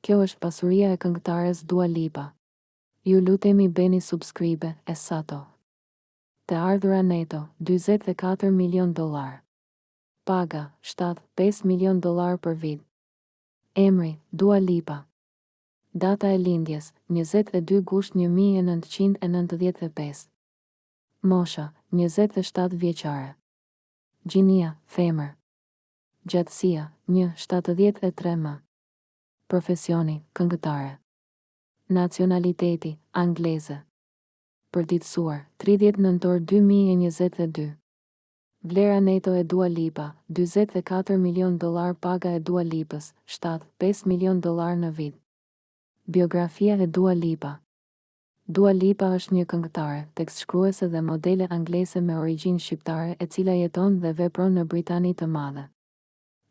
Kjo është pasuria e këngëtares Dua Lipa. Ju lutemi bëni subscribe e sato. Të ardhura neto, dyzet e katër milionë dollarë. Paga, shtatë, pesë milionë dollarë për vit. Emri, Dua Lipa. Data e lindjes, njëzet e dy gusht një mijë e nëntëqind e nëntëdhjetë e pesë. Mosha, njëzet e shtatë vjeçare. Gjinia, femër. Gjatësia, një, shtatëdhjetë e tre m. Profesioni, këngëtare. Nacionaliteti, angleze. Përditësuar, tridhjetë nëntor dy mijë e njëzet e dy. Vlera neto e Dua Lipa, dyzet e katër milionë dollarë Paga e Dua Lipës, shtatë, pesë milionë dollarë në vit. Biografia e Dua Lipa Dua Lipa është një këngëtare, tekstshkruese dhe modele angleze me origjinë shqiptare e cila jeton dhe vepron në Britani të Madhe.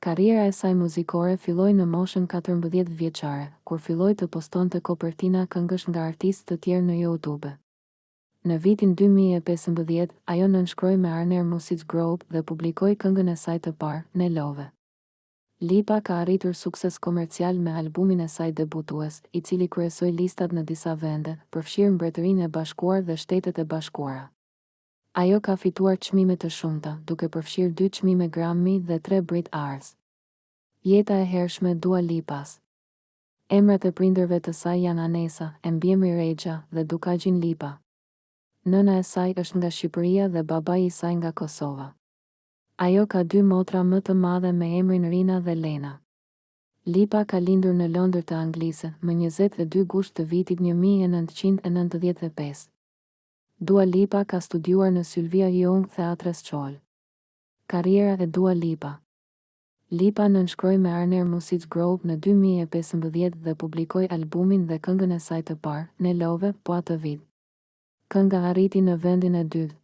Karriera e saj muzikore filloi në moshën katërmbëdhjetë vjeçare, kur filloi të postonte kopertina këngësh nga artistë të tjerë në Youtube. Në vitin dy mijë e pesëmbëdhjetë, ajo nënshkroi me Warner Music Group dhe publikoi këngën e saj të parë, New Love. Lipa ka arritur sukses komercial me albumin e saj debutues, i cili kryesoi listat në disa vende, përfshirë Mbretërinë e Bashkuar dhe Shtetet e Bashkuara. Ajo ka fituar çmime të shumta, duke përfshirë dy çmime Grammy dhe tre Brit Awards. Jeta e hershme Dua Lipas. Emrat e prindërve të saj janë Anesa, e mbiemri Rexha, dhe Dukagjin Lipa. Nëna e saj është nga Shqipëria dhe babai i saj nga Kosova. Ajo ka dy motra më të mëdha me emrin Rina dhe Lena. Lipa ka lindur në Londër të Anglisë, më njëzet e dy gusht të vitit një mijë e nëntëqind e nëntëdhjetë e pesë. Dua Lipa ka studiuar në Sylvia Young Theatre School. Karriera e Dua Lipa Lipa nënshkroi me Warner Music Group në dy mijë e pesëmbëdhjetë dhe publikoi albumin dhe këngën e saj të parë, New Love, po atë vit. Kënga arriti në vendin e dytë.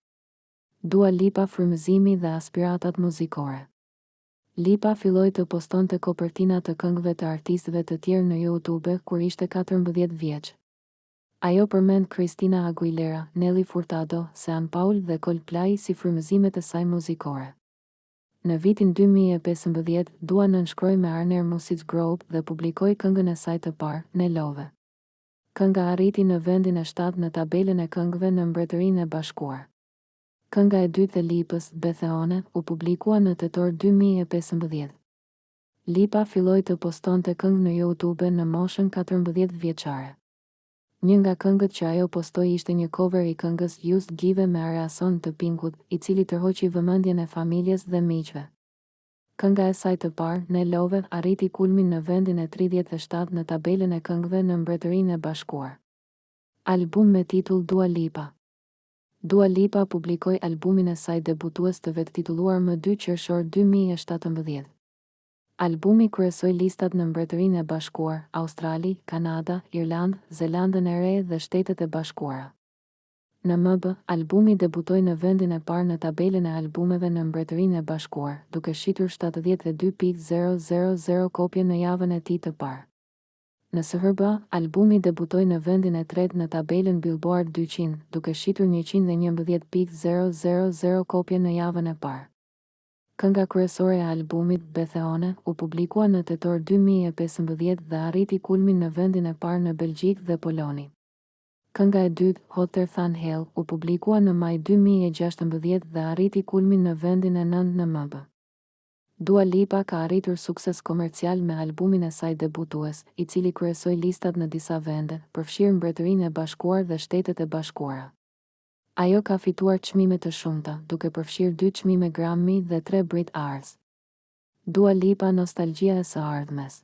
Dua Lipa Frymëzimi dhe aspiratat muzikore Lipa filloi të postonte kopertina të këngëve të artistëve të tjerë në YouTube kur ishte katërmbëdhjetë vjeç. Ajo përmend Christina Aguilera, Nelly Furtado, Sean Paul dhe Coldplay si frymëzimet e saj muzikore. Në vitin dy mijë e pesëmbëdhjetë, Dua nënshkroi me Warner Music Group dhe publikoi këngën e saj të parë, New Love. Kënga arriti në vendin e shtatë në tabelën e këngëve në Mbretërinë e Bashkuar. Kënga e dytë e Lipës, Be the One, u publikua në tetor dy mijë e pesëmbëdhjetë. Lipa filloi të postonte këngë në Youtube në moshën katërmbëdhjetë vjeçare. Një nga këngët që ajo postoi ishte një cover i këngës Just Give Me A Reason të Pink-ut, i cili tërhoqi vëmendjen e familjes dhe miqve. Kënga e saj të parë, New Love, arriti kulmin në vendin e tridhjetë e shtatë në tabelën e këngëve në Mbretërinë e Bashkuar. Album me titull Dua Lipa. Dua Lipa publikoi albumin e saj debutues të vetë-titulluar më dy qershor dy mijë e shtatëmbëdhjetë. Albumi kryesoi listat në Mbretërinë e Bashkuar, Australi, Kanada, Irlandë, Zelandën e Re dhe Shtetet e Bashkuara. Në MB, albumi debutoi në vendin e parë në tabelën e albumeve në Mbretërinë e Bashkuar, duke shitur shtatëdhjetë e dy pikë zero zero zero kopje në javën e tij të parë. Në SHBA, albumi debutoi në vendin e tretë në tabelën Billboard dyqind, duke shitur njëqind e njëmbëdhjetë pikë zero zero zero kopje në javën e parë. Kënga kryesore e albumit, Be The One, u publikua në tetor dy mijë e pesëmbëdhjetë dhe arriti kulmin në vendin e parë në Belgjikë dhe Poloni. Kënga e dytë, Hotter Than Hell, u publikua në maj dy mijë e gjashtëmbëdhjetë dhe arriti kulmin në vendin e nëntë në MB. Dua Lipa ka arritur sukses komercial me albumin e saj debutues, i cili kryesoi listat në disa vende, përfshirë Mbretërinë e Bashkuar dhe Shtetet e Bashkuara. Ajo ka fituar çmime të shumta, duke përfshirë dy çmime Grammy dhe tre Brit Awards. Dua Lipa Nostalgjia e së ardhmes.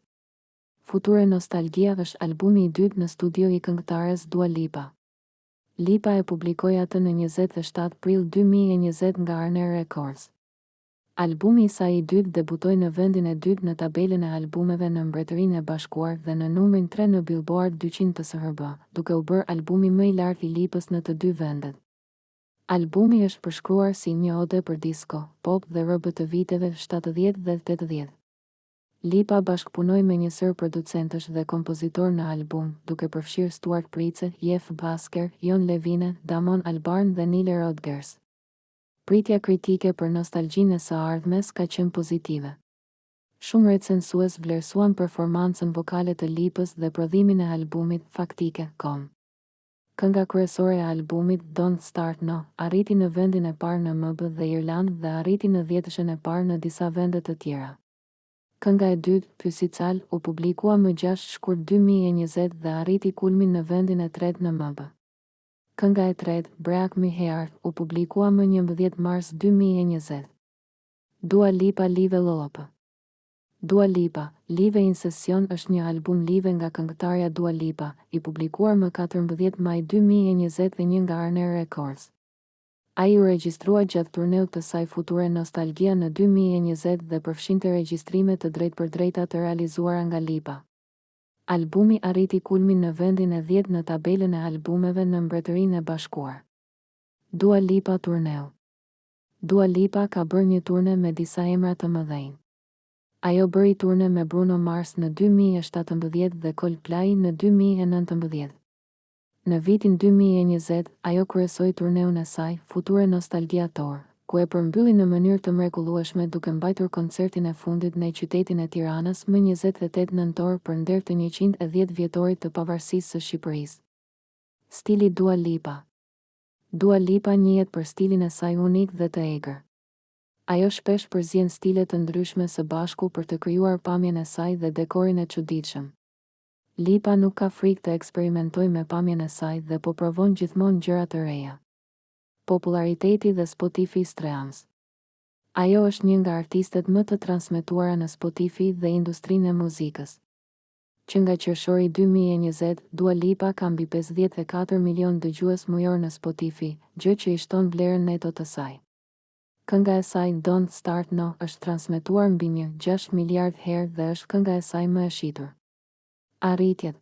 Future Nostalgia është albumi i dytë në studio i këngëtares Dua Lipa. Lipa e publikoi atë në njëzet e shtatë prill dy mijë e njëzet nga Warner Records. Albumi i saj i dytë debutoi në vendin e dytë në tabelën e albumeve në Mbretërinë e Bashkuar dhe në numrin tre në Billboard dyqind të SHBA, duke u bërë albumi më i lartë i Lipës në të dy vendet. Albumi është përshkruar si një ode për disko, pop dhe R&B të viteve shtatëdhjetë dhe tetëdhjetë. Lipa bashkëpunoi me një sërë producentësh dhe kompozitorë në album, duke përfshirë Stuart Price, Jeff Bhasker, Jon Levine, Damon Albarn dhe Nile Rodgers. Pritja kritike për nostalgjinë e së ardhmes ka qenë pozitive. Shumë recensues vlerësuan performancën vokale të Lipës dhe prodhimin e albumit Faktike.com. Kënga kryesore e albumit, Don't Start Now, arriti në vendin e parë në MB dhe Irlandë dhe arriti në dhjetëshen e parë në disa vende të tjera. Kënga e dytë, Physical, u publikua më gjashtë shkurt dy mijë e njëzet dhe arriti kulmin në vendin e tretë në MB. Kënga e tretë, Break My Heart, u publikua më njëmbëdhjetë mars dy mijë e njëzet. Dua Lipa Live Loapa Dua Lipa, Live in Session është një album live nga këngëtarja Dua Lipa, i publikuar më katërmbëdhjetë maj dy mijë e njëzet e një nga Warner Records. Ai u regjistrua gjatë turneut të saj future Nostalgia në dy mijë e njëzet dhe përfshinte regjistrime të drejtpërdrejta të realizuara nga Lipa. Albumi arriti kulmin në vendin e dhjetë në tabelën e albumeve në Mbretërinë e Bashkuar. Dua Lipa Turneu Dua Lipa ka bërë një turne me disa emra të mëdhenj. Ajo bëri turne me Bruno Mars në dy mijë e shtatëmbëdhjetë dhe Coldplay në dy mijë e nëntëmbëdhjetë. Në vitin dy mijë e njëzet, ajo kryesoi turneun e saj, Future Nostalgia Tour, ku e përmbylli në mënyrë të mrekullueshme duke mbajtur koncertin e fundit në qytetin e Tiranës më njëzet e tetë nëntor për nder të njëqind e dhjetë vjetorit të Pavarësisë së Shqipërisë. Stili Dua Lipa Dua Lipa njihet për stilin e saj unik dhe të egër. Ajo shpesh përzien stile të ndryshme së bashku për të krijuar pamjen e saj dhe dekorin e çuditshëm. Lipa nuk ka frikë të eksperimentojë me pamjen e saj dhe po provon gjithmonë gjëra të reja. Popullariteti dhe Spotify Streams Ajo është një nga artistet më të transmetuara në Spotify dhe industrinë e muzikës. Që nga qershori dy mijë e njëzet, Dua Lipa ka mbi pesëdhjetë e katër milionë dëgjues mujor në Spotify, gjë që i shton vlerën neto të saj. Kënga e saj Don't Start Now është transmetuar mbi një gjashtë miliardë herë dhe është kënga e saj më e shitur. Arritjet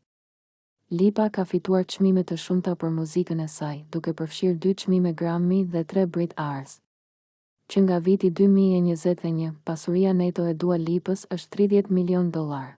Lipa ka fituar çmime të shumta për muzikën e saj, duke përfshirë dy çmime Grammy dhe tre Brit Awards. Që nga viti dy mijë e njëzet e një, pasuria neto e Dua Lipës është tridhjetë milionë dollarë.